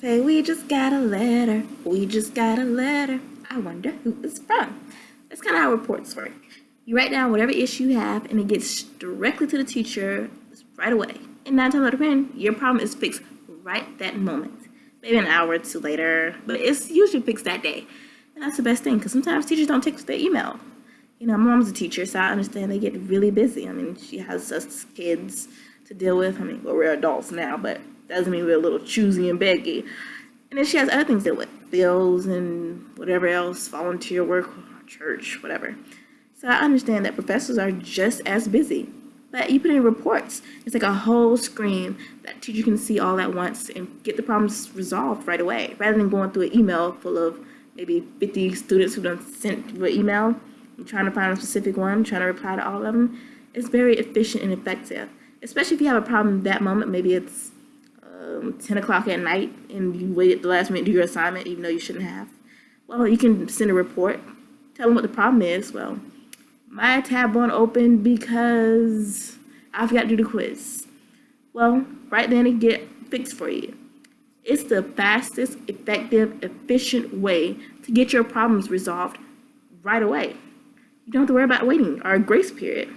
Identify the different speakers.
Speaker 1: Say, we just got a letter, we just got a letter. I wonder who it's from. That's kind of how reports work. You write down whatever issue you have and it gets directly to the teacher right away. And nine times out of ten, your problem is fixed right that moment. Maybe an hour or two later, but it's usually fixed that day. And that's the best thing because sometimes teachers don't take their email. You know, my mom's a teacher, so I understand they get really busy. I mean, she has us kids to deal with. I mean, well, we're adults now, but doesn't mean we're a little choosy and beggy. And then she has other things to deal with, bills and whatever else, volunteer work, church, whatever. So I understand that professors are just as busy. But you put in reports. It's like a whole screen that teacher can see all at once and get the problems resolved right away, rather than going through an email full of maybe 50 students who done sent an email and trying to find a specific one, trying to reply to all of them. It's very efficient and effective, especially if you have a problem that moment. Maybe it's um, 10 o'clock at night and you wait at the last minute to do your assignment even though you shouldn't have. Well, you can send a report, tell them what the problem is. Well, my tab won't open because I forgot to do the quiz. Well, right then it get fixed for you. It's the fastest, effective, efficient way to get your problems resolved right away. You don't have to worry about waiting or a grace period.